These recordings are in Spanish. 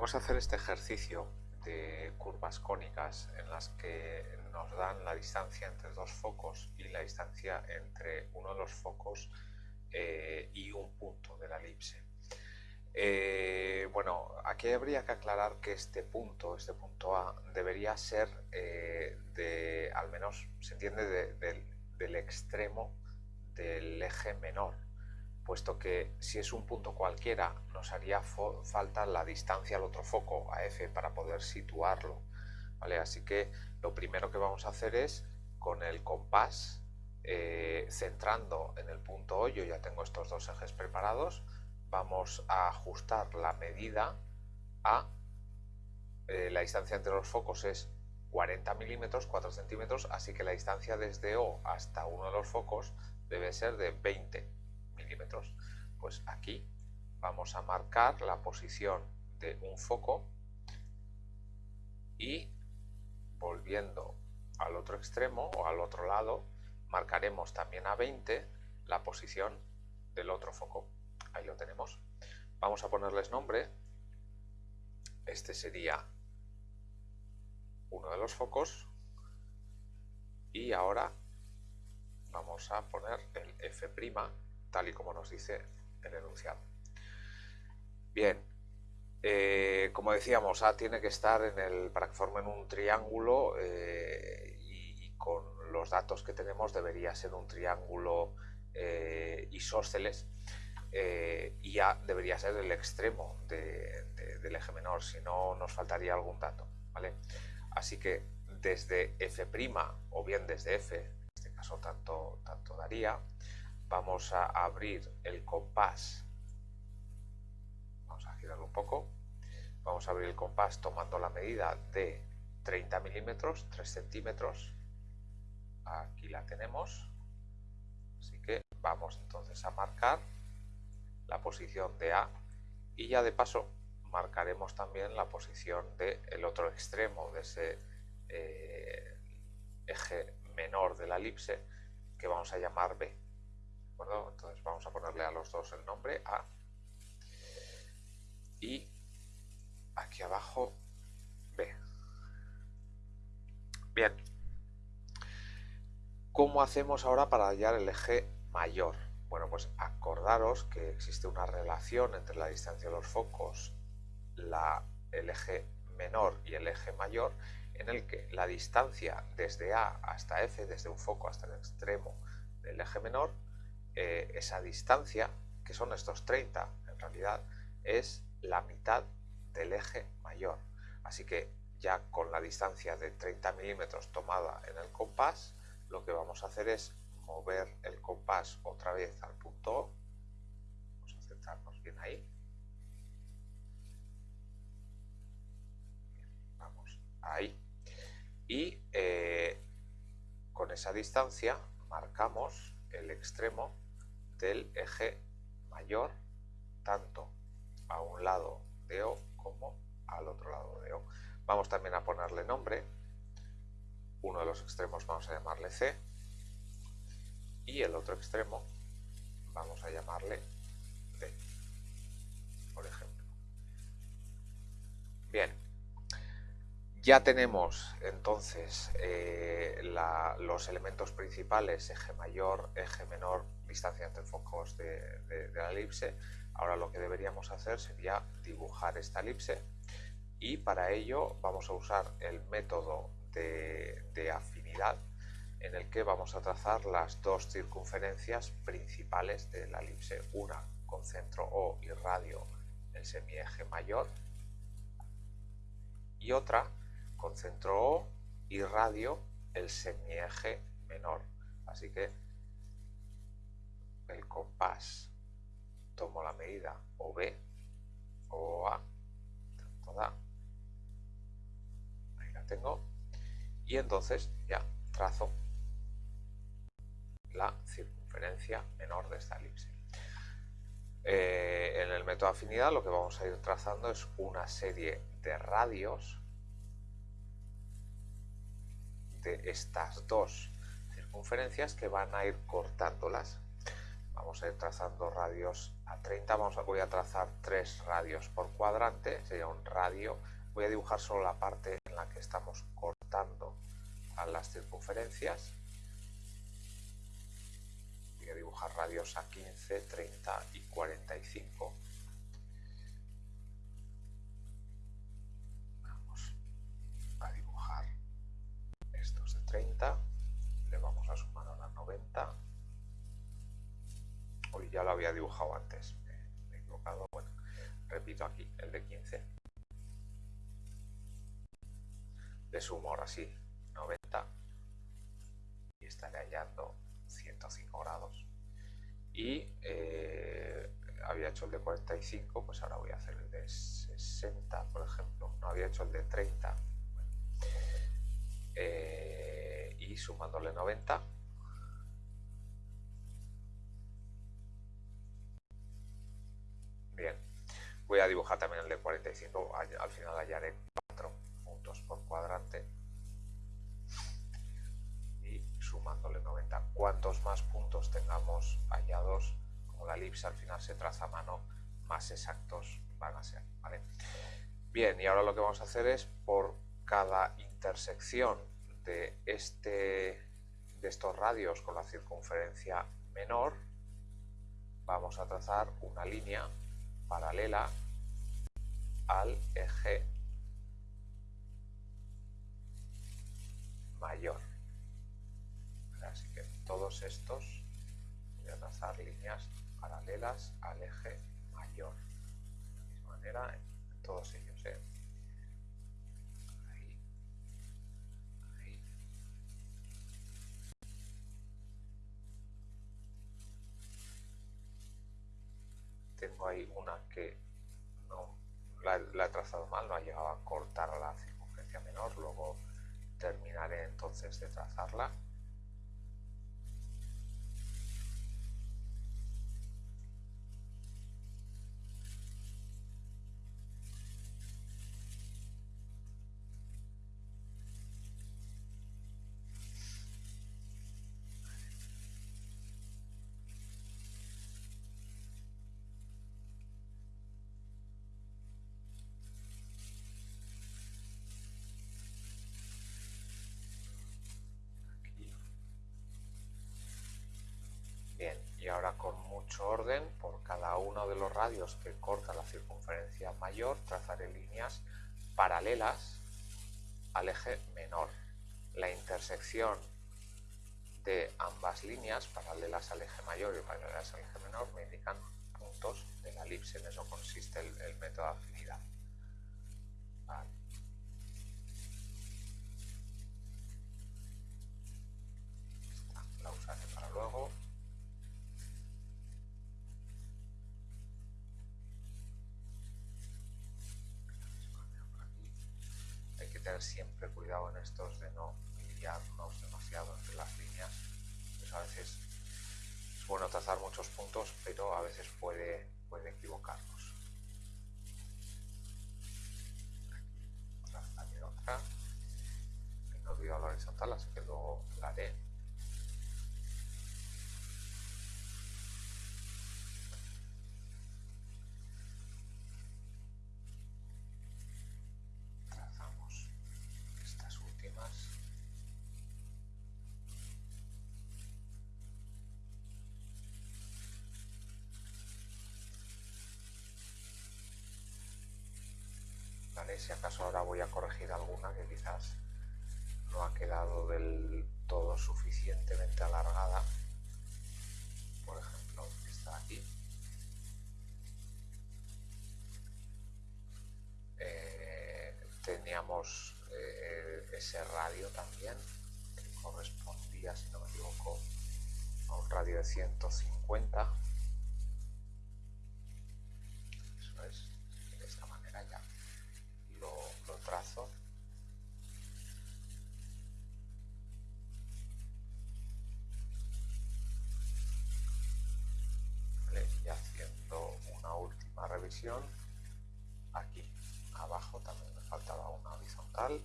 Vamos a hacer este ejercicio de curvas cónicas en las que nos dan la distancia entre dos focos y la distancia entre uno de los focos eh, y un punto de la elipse. Eh, bueno, aquí habría que aclarar que este punto, este punto A, debería ser eh, de, al menos se entiende, del extremo del eje menor, puesto que si es un punto cualquiera nos haría falta la distancia al otro foco, a F, para poder situarlo. ¿vale? Así que lo primero que vamos a hacer es con el compás, eh, centrando en el punto O, yo ya tengo estos dos ejes preparados, vamos a ajustar la medida a eh, la distancia entre los focos es 40 milímetros, 4 centímetros, así que la distancia desde O hasta uno de los focos debe ser de 20 Pues aquí vamos a marcar la posición de un foco y volviendo al otro extremo o al otro lado, marcaremos también a 20 la posición del otro foco. Ahí lo tenemos. Vamos a ponerles nombre. Este sería uno de los focos. Y ahora vamos a poner el F' tal y como nos dice el enunciado. Bien, eh, como decíamos, A tiene que estar en el, para que formen un triángulo eh, y, con los datos que tenemos debería ser un triángulo eh, isósceles y A debería ser el extremo del eje menor, si no nos faltaría algún dato. ¿vale? Así que desde F' o bien desde F caso tanto, tanto daría. Vamos a abrir el compás. Vamos a girarlo un poco. Vamos a abrir el compás tomando la medida de 30 milímetros, 3 centímetros. Aquí la tenemos. Así que vamos entonces a marcar la posición de A y ya de paso marcaremos también la posición del otro extremo de ese eh, eje menor de la elipse que vamos a llamar B. Entonces vamos a ponerle a los dos el nombre A y aquí abajo B. Bien. ¿Cómo hacemos ahora para hallar el eje mayor? Bueno, pues acordaros que existe una relación entre la distancia de los focos, la, el eje menor y el eje mayor en el que la distancia desde A hasta F, desde un foco hasta el extremo del eje menor, eh, esa distancia, que son estos 30 en realidad, es la mitad del eje mayor. Así que ya con la distancia de 30 milímetros tomada en el compás, lo que vamos a hacer es mover el compás otra vez al punto O. Vamos a centrarnos bien ahí. Vamos ahí y eh, con esa distancia marcamos el extremo del eje mayor tanto a un lado de O como al otro lado de O. Vamos también a ponerle nombre, uno de los extremos vamos a llamarle C y el otro extremo vamos a llamarle D, por ejemplo. Ya tenemos entonces eh, los elementos principales, eje mayor, eje menor, distancia entre focos de, la elipse. Ahora lo que deberíamos hacer sería dibujar esta elipse y para ello vamos a usar el método de, de afinidad en el que vamos a trazar las dos circunferencias principales de la elipse. Una con centro O y radio el semieje mayor y otra con centro O y radio el semieje menor. Así que el compás tomo la medida o A, tanto da, ahí la tengo, y entonces ya trazo la circunferencia menor de esta elipse. Eh, en el método afinidad lo que vamos a ir trazando es una serie de radios estas dos circunferencias que van a ir cortándolas. vamos a ir trazando radios a 30, vamos voy a trazar tres radios por cuadrante, sería un radio, voy a dibujar solo la parte en la que estamos cortando a las circunferencias, voy a dibujar radios a 15, 30 y 45, lo había dibujado antes, me, he equivocado, bueno, repito aquí, el de 15. Le sumo ahora sí 90 y estaré hallando 105 grados. Y eh, había hecho el de 45, pues ahora voy a hacer el de 60, por ejemplo. No había hecho el de 30. Eh, y sumándole 90 Voy a dibujar también el de 45, al final hallaré 4 puntos por cuadrante y sumándole 90. Cuantos más puntos tengamos hallados, como la elipse al final se traza a mano, más exactos van a ser. Bien, y ahora lo que vamos a hacer es por cada intersección de, este, de estos radios con la circunferencia menor, vamos a trazar una línea paralela al eje mayor. Así que todos estos voy a trazar líneas paralelas al eje mayor. De la misma manera en todos ellos. Ahí una que la, he trazado mal, no ha llegado a cortar la circunferencia menor, luego terminaré entonces de trazarla. Mucho orden por cada uno de los radios que corta la circunferencia mayor trazaré líneas paralelas al eje menor. La intersección de ambas líneas, paralelas al eje mayor y paralelas al eje menor, me indican puntos de la elipse. En eso consiste el, método de afinidad. la usaré para luego. Siempre cuidado en estos de no guiarnos demasiado entre las líneas. Pues a veces es bueno trazar muchos puntos, pero a veces puede, puede equivocarnos. Aquí otra. No olvidado la horizontal, así que luego la haré. Si acaso ahora voy a corregir alguna que quizás no ha quedado del todo suficientemente alargada. Por ejemplo, está aquí. Eh, teníamos eh, ese radio también, que correspondía, si no me equivoco, a un radio de 150 y haciendo una aquí abajo también me faltaba una horizontal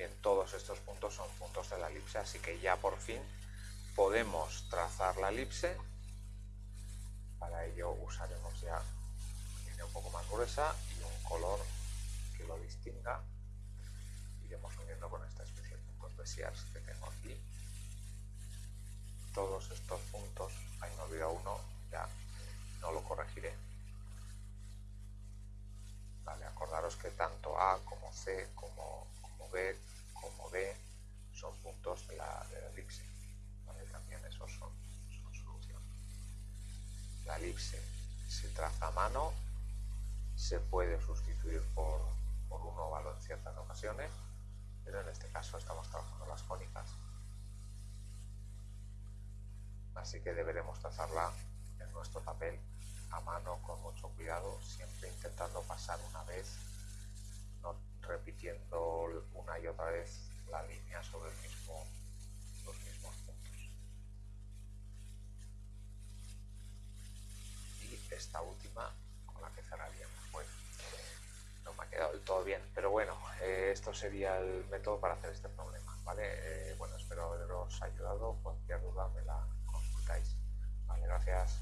bien todos estos puntos son puntos de la elipse, así que ya por fin podemos trazar la elipse. Para ello usaremos ya línea un poco más gruesa y un color que lo distinga. Iremos uniendo con esta especie de puntos Bessiers que tengo aquí. Estos puntos, ahí me olvidado uno, ya no lo corregiré. Vale, acordaros que tanto A como C como, B como D son puntos de la, de la elipse. También esos son, son solución. La elipse se traza a mano, se puede sustituir por, por un óvalo en ciertas ocasiones, pero en este caso estamos trabajando las cónicas. Así que deberemos trazarla en nuestro papel a mano con mucho cuidado, siempre intentando pasar una vez, no repitiendo una y otra vez la línea sobre el mismo, los mismos puntos. Y esta última con la que cerraríamos. Bueno, no me ha quedado del todo bien, pero bueno, eh, esto sería el método para hacer este problema, ¿vale? Eh, bueno, espero haberos ayudado. podcast.